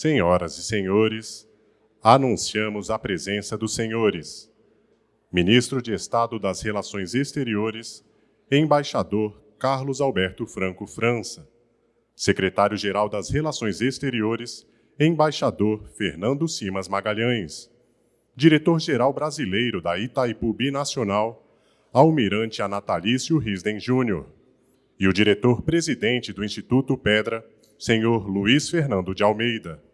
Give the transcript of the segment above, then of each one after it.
Senhoras e senhores, anunciamos a presença dos senhores. Ministro de Estado das Relações Exteriores, Embaixador Carlos Alberto Franco França. Secretário-Geral das Relações Exteriores, Embaixador Fernando Simas Magalhães. Diretor-Geral Brasileiro da Itaipu Binacional, Almirante Anatalício Risden Júnior. E o Diretor-Presidente do Instituto Pedra, senhor Luiz Fernando de Almeida.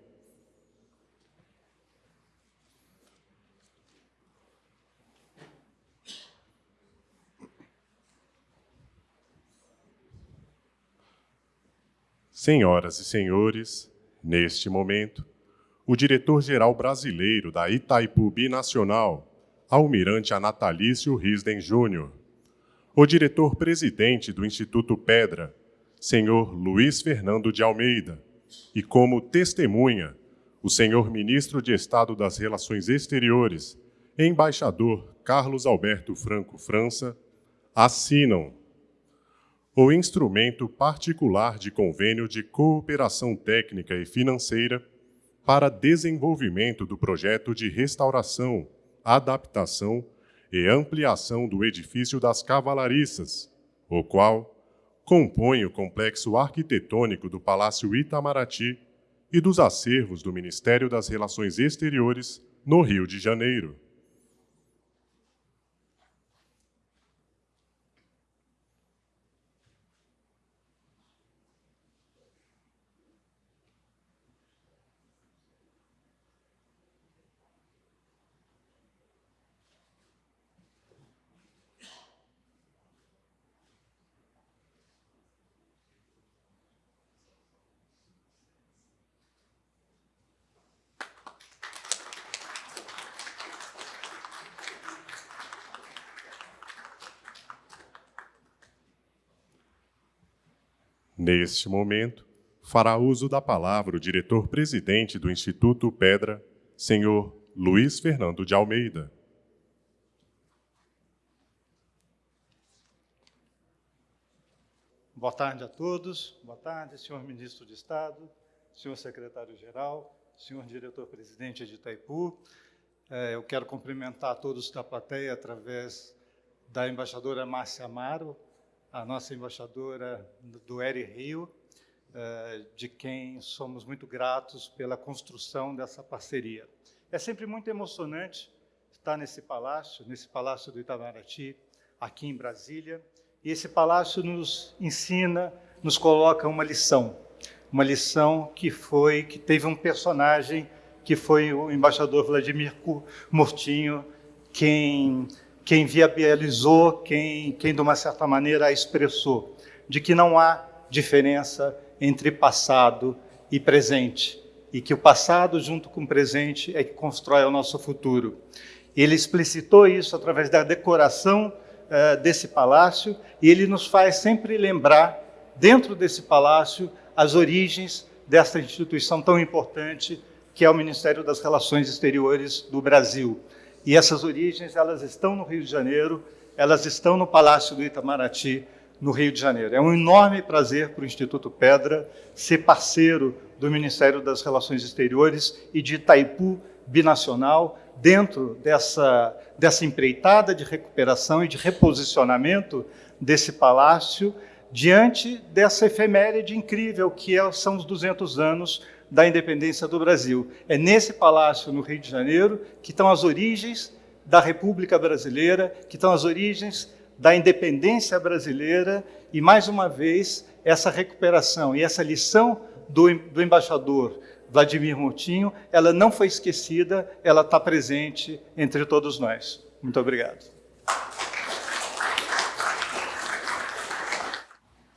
Senhoras e senhores, neste momento, o diretor-geral brasileiro da Itaipu Binacional, Almirante Anatalício Risden Júnior, o diretor-presidente do Instituto Pedra, senhor Luiz Fernando de Almeida, e como testemunha, o senhor Ministro de Estado das Relações Exteriores, embaixador Carlos Alberto Franco França, assinam o instrumento particular de convênio de cooperação técnica e financeira para desenvolvimento do projeto de restauração, adaptação e ampliação do edifício das cavalariças, o qual compõe o complexo arquitetônico do Palácio Itamaraty e dos acervos do Ministério das Relações Exteriores no Rio de Janeiro. Neste momento, fará uso da palavra o diretor-presidente do Instituto Pedra, senhor Luiz Fernando de Almeida. Boa tarde a todos. Boa tarde, senhor ministro de Estado, senhor secretário-geral, senhor diretor-presidente de Itaipu. É, eu quero cumprimentar todos da plateia através da embaixadora Márcia Amaro, a nossa embaixadora do Eri Rio, eh, de quem somos muito gratos pela construção dessa parceria. É sempre muito emocionante estar nesse palácio, nesse palácio do Itamaraty, aqui em Brasília, e esse palácio nos ensina, nos coloca uma lição, uma lição que foi, que teve um personagem que foi o embaixador Vladimir Murtinho, quem quem viabilizou, quem, quem de uma certa maneira expressou, de que não há diferença entre passado e presente, e que o passado junto com o presente é que constrói o nosso futuro. Ele explicitou isso através da decoração uh, desse palácio, e ele nos faz sempre lembrar, dentro desse palácio, as origens dessa instituição tão importante que é o Ministério das Relações Exteriores do Brasil. E essas origens, elas estão no Rio de Janeiro, elas estão no Palácio do Itamaraty, no Rio de Janeiro. É um enorme prazer para o Instituto Pedra ser parceiro do Ministério das Relações Exteriores e de Itaipu Binacional dentro dessa, dessa empreitada de recuperação e de reposicionamento desse palácio diante dessa efeméride incrível que é, são os 200 anos da independência do Brasil. É nesse palácio, no Rio de Janeiro, que estão as origens da República Brasileira, que estão as origens da independência brasileira e, mais uma vez, essa recuperação e essa lição do, do embaixador Vladimir Moutinho, ela não foi esquecida, ela está presente entre todos nós. Muito obrigado.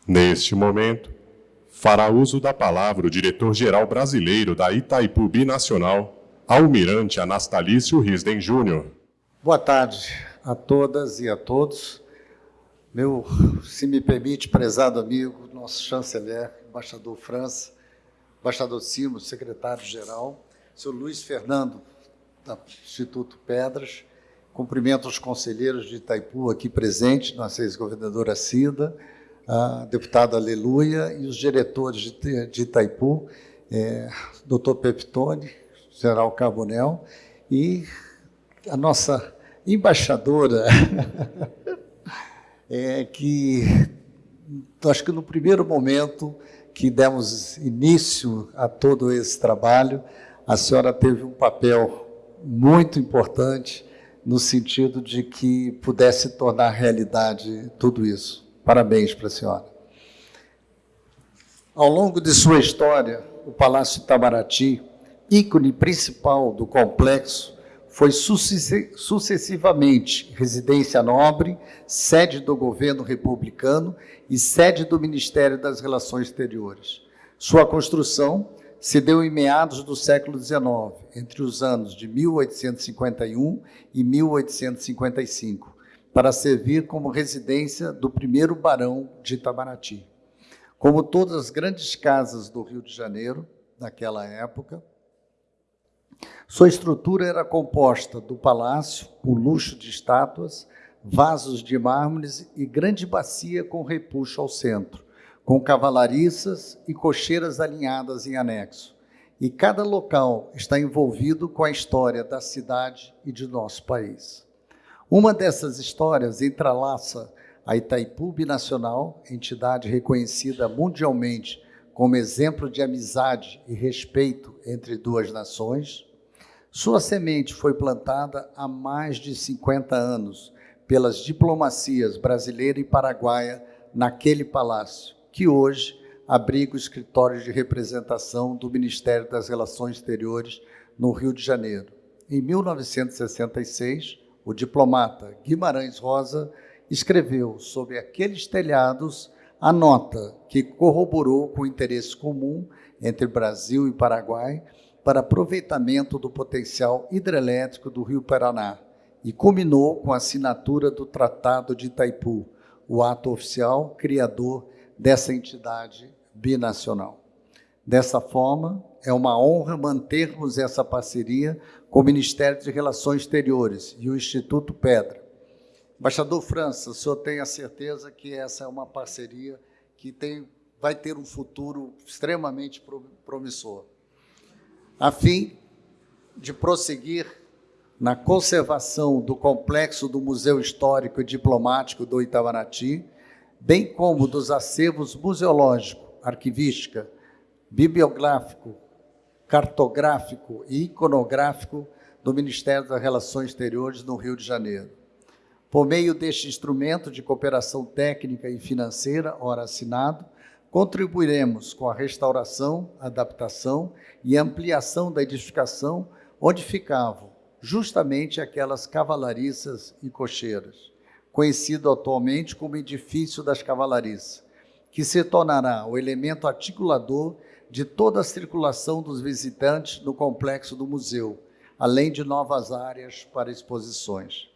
Neste momento, fará uso da palavra o diretor-geral brasileiro da Itaipu Binacional, Almirante Anastalício Risden Júnior. Boa tarde a todas e a todos. Meu, se me permite, prezado amigo, nosso chanceler, embaixador França, embaixador Simos, secretário-geral, senhor Luiz Fernando, do Instituto Pedras, cumprimento os conselheiros de Itaipu aqui presentes, nossa ex-governadora Cida, a deputada Aleluia e os diretores de, de Itaipu é, doutor Peptone, general Carbonel, e a nossa embaixadora, é, que acho que no primeiro momento que demos início a todo esse trabalho, a senhora teve um papel muito importante no sentido de que pudesse tornar realidade tudo isso. Parabéns para a senhora. Ao longo de sua história, o Palácio Itamaraty, ícone principal do complexo, foi sucessivamente residência nobre, sede do governo republicano e sede do Ministério das Relações Exteriores. Sua construção se deu em meados do século XIX, entre os anos de 1851 e 1855, para servir como residência do primeiro barão de Itamaraty. Como todas as grandes casas do Rio de Janeiro, naquela época, sua estrutura era composta do palácio, com luxo de estátuas, vasos de mármores e grande bacia com repuxo ao centro, com cavalariças e cocheiras alinhadas em anexo. E cada local está envolvido com a história da cidade e de nosso país. Uma dessas histórias entrelaça a Itaipu Binacional, entidade reconhecida mundialmente como exemplo de amizade e respeito entre duas nações, sua semente foi plantada há mais de 50 anos pelas diplomacias brasileira e paraguaia naquele palácio, que hoje abriga o escritório de representação do Ministério das Relações Exteriores no Rio de Janeiro. Em 1966, o diplomata Guimarães Rosa escreveu sobre aqueles telhados a nota que corroborou com o interesse comum entre Brasil e Paraguai para aproveitamento do potencial hidrelétrico do Rio Paraná e culminou com a assinatura do Tratado de Itaipu, o ato oficial criador dessa entidade binacional. Dessa forma, é uma honra mantermos essa parceria com o Ministério de Relações Exteriores e o Instituto Pedra. Embaixador França, o senhor tem a certeza que essa é uma parceria que tem, vai ter um futuro extremamente promissor a fim de prosseguir na conservação do complexo do Museu Histórico e Diplomático do Itamaraty, bem como dos acervos museológico, arquivística, bibliográfico, cartográfico e iconográfico do Ministério das Relações Exteriores no Rio de Janeiro. Por meio deste instrumento de cooperação técnica e financeira, ora assinado, contribuiremos com a restauração, adaptação e ampliação da edificação onde ficavam justamente aquelas cavalariças e cocheiras, conhecido atualmente como Edifício das Cavalariças, que se tornará o elemento articulador de toda a circulação dos visitantes no complexo do museu, além de novas áreas para exposições.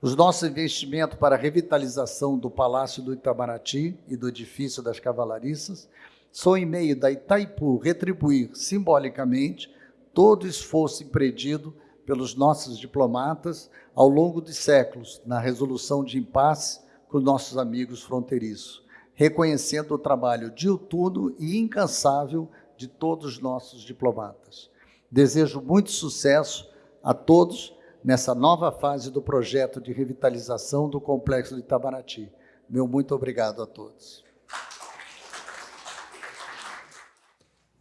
Os nossos investimentos para a revitalização do Palácio do Itamaraty e do Edifício das Cavalariças são em meio da Itaipu retribuir simbolicamente todo o esforço empreendido pelos nossos diplomatas ao longo de séculos na resolução de impasse com nossos amigos fronteiriços, reconhecendo o trabalho diuturno e incansável de todos os nossos diplomatas. Desejo muito sucesso a todos nessa nova fase do projeto de revitalização do Complexo de Itamaraty. Meu muito obrigado a todos.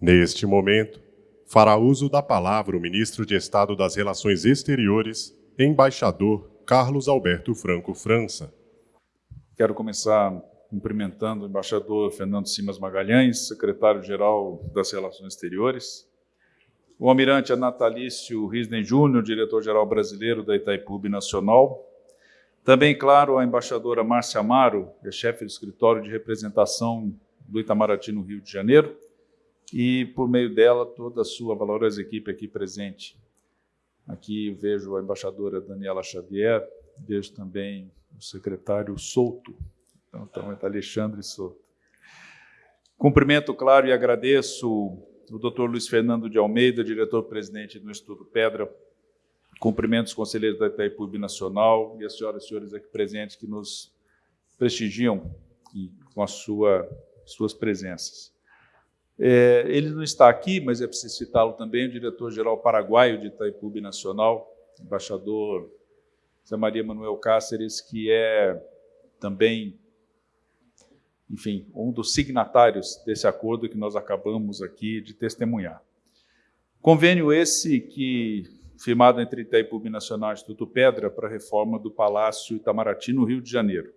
Neste momento, fará uso da palavra o ministro de Estado das Relações Exteriores, embaixador Carlos Alberto Franco França. Quero começar cumprimentando o embaixador Fernando Simas Magalhães, secretário-geral das Relações Exteriores, o almirante Anatalício Risden Júnior, diretor-geral brasileiro da Itaipu Nacional. Também, claro, a embaixadora Márcia Amaro, é chefe do escritório de representação do Itamaraty no Rio de Janeiro, e, por meio dela, toda a sua valorosa equipe aqui presente. Aqui vejo a embaixadora Daniela Xavier, vejo também o secretário Souto, então, então é Alexandre Souto. Cumprimento, claro, e agradeço o Dr. Luiz Fernando de Almeida, diretor-presidente do Instituto Pedra, cumprimento os conselheiros da Itaipu Nacional e as senhoras e senhores aqui presentes que nos prestigiam com a sua, suas presenças. É, ele não está aqui, mas é preciso citá-lo também, o diretor-geral paraguaio de Itaipu Nacional, embaixador Zé Maria Manuel Cáceres, que é também, enfim, um dos signatários desse acordo que nós acabamos aqui de testemunhar. Convênio esse que firmado entre Itaipu Nacional e Instituto Pedra para a reforma do Palácio Itamaraty no Rio de Janeiro.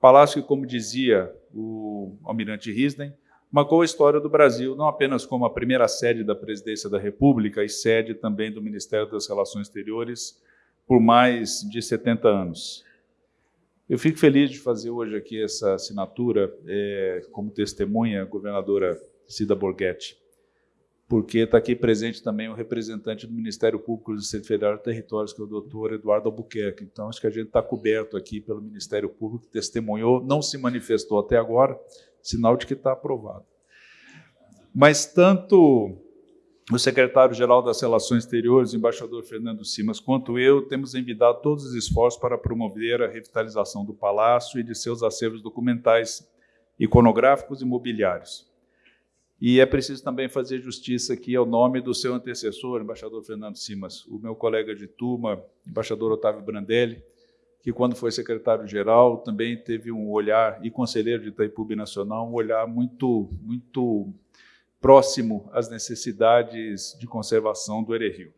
Palácio que, como dizia o almirante Risden, marcou a história do Brasil não apenas como a primeira sede da Presidência da República e sede também do Ministério das Relações Exteriores por mais de 70 anos. Eu fico feliz de fazer hoje aqui essa assinatura é, como testemunha, governadora Cida Borghetti, porque está aqui presente também o representante do Ministério Público do Distrito Federal e Territórios, que é o doutor Eduardo Albuquerque. Então, acho que a gente está coberto aqui pelo Ministério Público, que testemunhou, não se manifestou até agora, sinal de que está aprovado. Mas tanto o secretário-geral das Relações Exteriores, embaixador Fernando Simas, quanto eu, temos envidado todos os esforços para promover a revitalização do palácio e de seus acervos documentais, iconográficos e mobiliários. E é preciso também fazer justiça aqui ao nome do seu antecessor, embaixador Fernando Simas, o meu colega de turma, embaixador Otávio Brandelli, que quando foi secretário-geral também teve um olhar, e conselheiro de Itaipu Nacional, um olhar muito, muito próximo às necessidades de conservação do Ererio.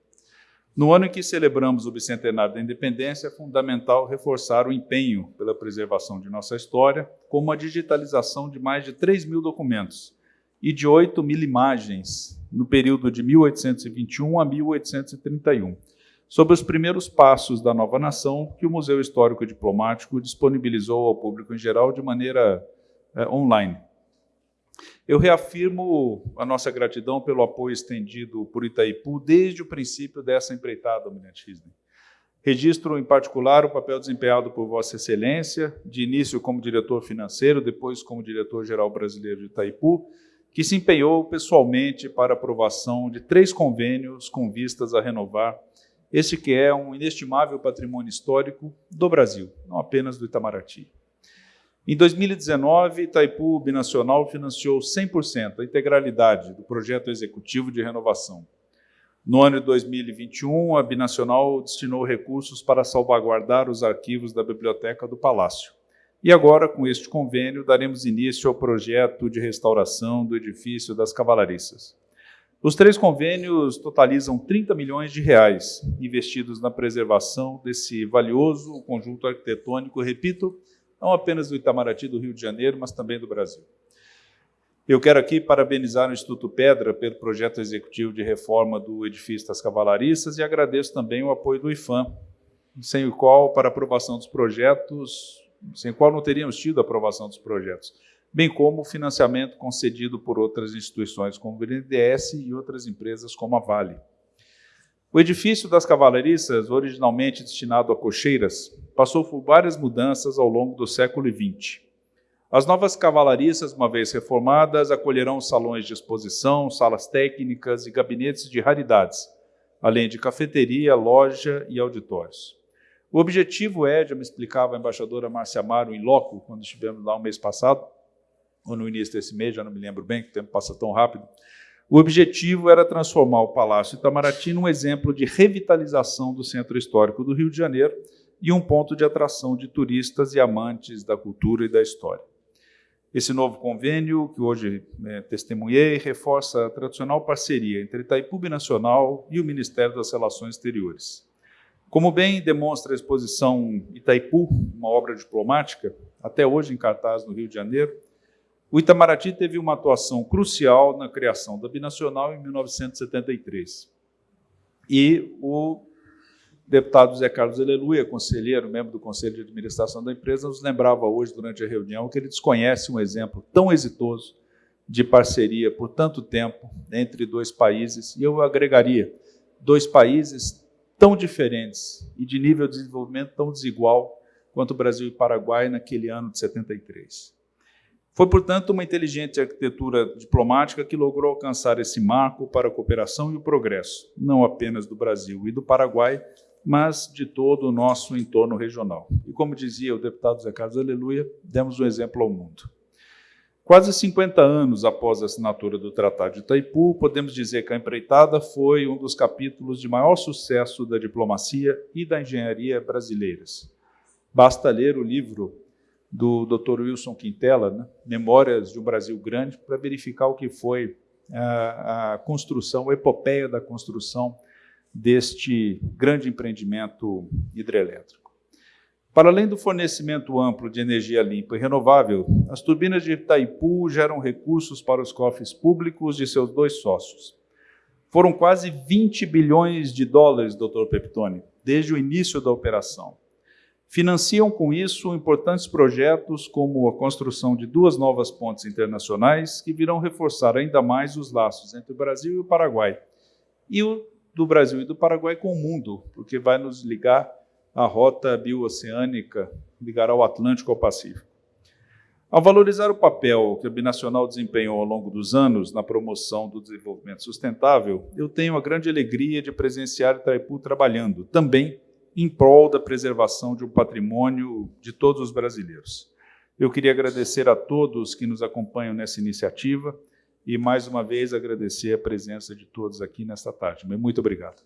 No ano em que celebramos o bicentenário da independência, é fundamental reforçar o empenho pela preservação de nossa história, como a digitalização de mais de 3 mil documentos e de 8 mil imagens no período de 1821 a 1831, sobre os primeiros passos da nova nação que o Museu Histórico Diplomático disponibilizou ao público em geral de maneira é, online. Eu reafirmo a nossa gratidão pelo apoio estendido por Itaipu desde o princípio dessa empreitada, Almirante Risney. Registro, em particular, o papel desempenhado por Vossa Excelência, de início como diretor financeiro, depois como diretor-geral brasileiro de Itaipu, que se empenhou pessoalmente para aprovação de três convênios com vistas a renovar este que é um inestimável patrimônio histórico do Brasil, não apenas do Itamaraty. Em 2019, Itaipu Binacional financiou 100% a integralidade do projeto executivo de renovação. No ano de 2021, a Binacional destinou recursos para salvaguardar os arquivos da Biblioteca do Palácio. E agora, com este convênio, daremos início ao projeto de restauração do edifício das Cavalariças. Os três convênios totalizam 30 milhões de reais investidos na preservação desse valioso conjunto arquitetônico, repito, não apenas do Itamaraty do Rio de Janeiro, mas também do Brasil. Eu quero aqui parabenizar o Instituto Pedra pelo projeto executivo de reforma do edifício das Cavalariças e agradeço também o apoio do IFAM, sem o qual, para aprovação dos projetos, sem o qual não teríamos tido a aprovação dos projetos bem como o financiamento concedido por outras instituições como o BNDES e outras empresas como a Vale. O edifício das cavalariças, originalmente destinado a cocheiras, passou por várias mudanças ao longo do século XX. As novas cavalariças, uma vez reformadas, acolherão salões de exposição, salas técnicas e gabinetes de raridades, além de cafeteria, loja e auditórios. O objetivo é, já me explicava a embaixadora Márcia Amaro em loco, quando estivemos lá um mês passado, ou no início desse mês, já não me lembro bem, que o tempo passa tão rápido. O objetivo era transformar o Palácio Itamaraty num exemplo de revitalização do centro histórico do Rio de Janeiro e um ponto de atração de turistas e amantes da cultura e da história. Esse novo convênio, que hoje é, testemunhei, reforça a tradicional parceria entre Itaipu Nacional e o Ministério das Relações Exteriores. Como bem demonstra a exposição Itaipu, uma obra diplomática, até hoje em cartaz no Rio de Janeiro, o Itamaraty teve uma atuação crucial na criação da Binacional em 1973. E o deputado Zé Carlos Aleluia, conselheiro, membro do Conselho de Administração da empresa, nos lembrava hoje, durante a reunião, que ele desconhece um exemplo tão exitoso de parceria por tanto tempo entre dois países, e eu agregaria, dois países tão diferentes e de nível de desenvolvimento tão desigual quanto o Brasil e o Paraguai naquele ano de 73. Foi, portanto, uma inteligente arquitetura diplomática que logrou alcançar esse marco para a cooperação e o progresso, não apenas do Brasil e do Paraguai, mas de todo o nosso entorno regional. E como dizia o deputado Zé Carlos Aleluia, demos um exemplo ao mundo. Quase 50 anos após a assinatura do Tratado de Itaipu, podemos dizer que a empreitada foi um dos capítulos de maior sucesso da diplomacia e da engenharia brasileiras. Basta ler o livro do Dr. Wilson Quintela, né, Memórias de um Brasil Grande, para verificar o que foi a, a construção, a epopeia da construção deste grande empreendimento hidrelétrico. Para além do fornecimento amplo de energia limpa e renovável, as turbinas de Itaipu geram recursos para os cofres públicos de seus dois sócios. Foram quase 20 bilhões de dólares, Dr. Peptoni, desde o início da operação. Financiam com isso importantes projetos como a construção de duas novas pontes internacionais que virão reforçar ainda mais os laços entre o Brasil e o Paraguai. E o do Brasil e do Paraguai com o mundo, porque vai nos ligar a rota bioceânica ligará o Atlântico ao Pacífico. Ao valorizar o papel que a Binacional desempenhou ao longo dos anos na promoção do desenvolvimento sustentável, eu tenho a grande alegria de presenciar Itaipu trabalhando também em prol da preservação de um patrimônio de todos os brasileiros. Eu queria agradecer a todos que nos acompanham nessa iniciativa e, mais uma vez, agradecer a presença de todos aqui nesta tarde. Muito obrigado.